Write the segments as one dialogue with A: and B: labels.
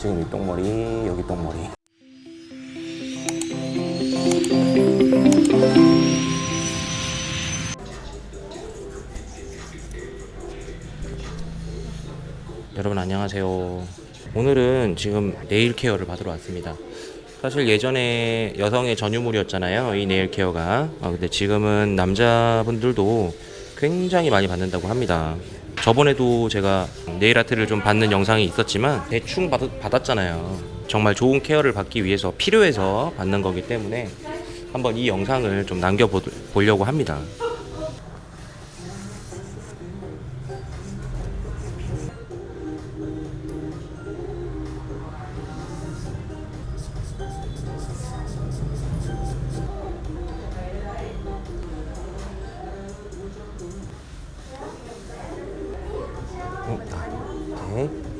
A: 지금 이 똥머리 여기 똥머리. 여러분 안녕하세요. 오늘은 지금 네일 케어를 받으러 왔습니다. 사실 예전에 여성의 전유물이었잖아요 이 네일 케어가. 아, 근데 지금은 남자분들도 굉장히 많이 받는다고 합니다. 저번에도 제가 네일 아트를 좀 받는 영상이 있었지만 대충 받, 받았잖아요. 정말 좋은 케어를 받기 위해서 필요해서 받는 거기 때문에 한번 이 영상을 좀 남겨보려고 합니다. 음, 아, है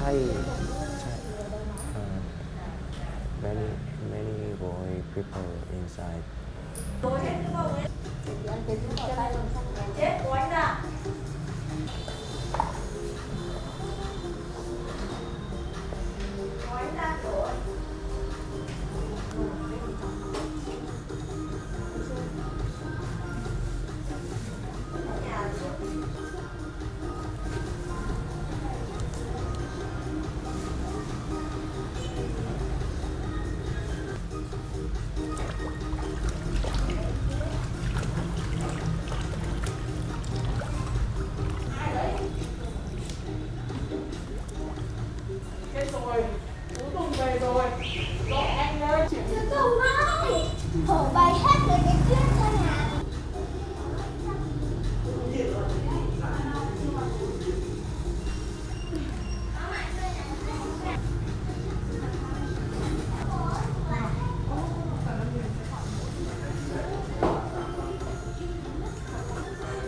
A: Chai, uh, many, many boy people inside.
B: Gracias。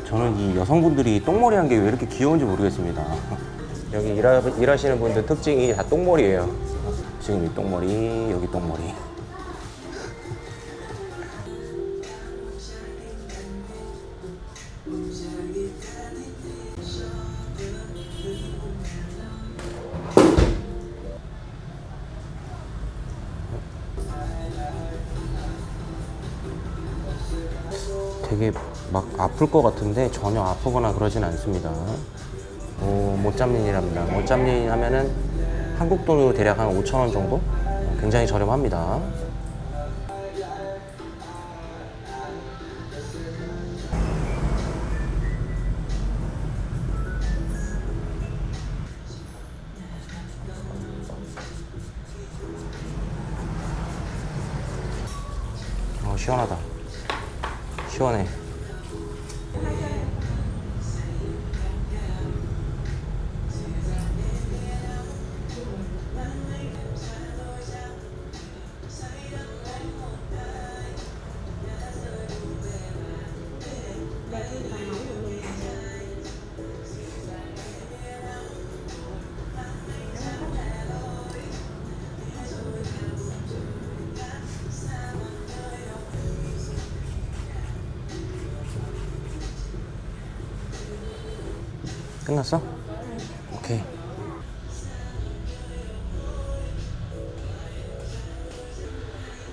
A: 저는 이 여성분들이 똥머리 한 게 왜 이렇게 귀여운지 모르겠습니다. 여기 일하, 일하시는 분들 특징이 다 똥머리예요. 지금 이 똥머리, 여기 똥머리. 되게 막 아플 것 같은데 전혀 아프거나 그러진 않습니다. 오, 못잡린이랍니다. 못잡린 하면은 한국 돈으로 대략 한 5천 원 정도? 굉장히 저렴합니다. 어, 시원하다. 시원해. 끝났어? 오케이.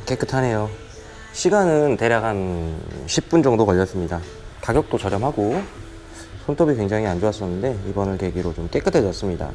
A: 깨끗하네요. 시간은 대략 한 10분 정도 걸렸습니다. 가격도 저렴하고 손톱이 굉장히 안 좋았었는데 이번을 계기로 좀 깨끗해졌습니다.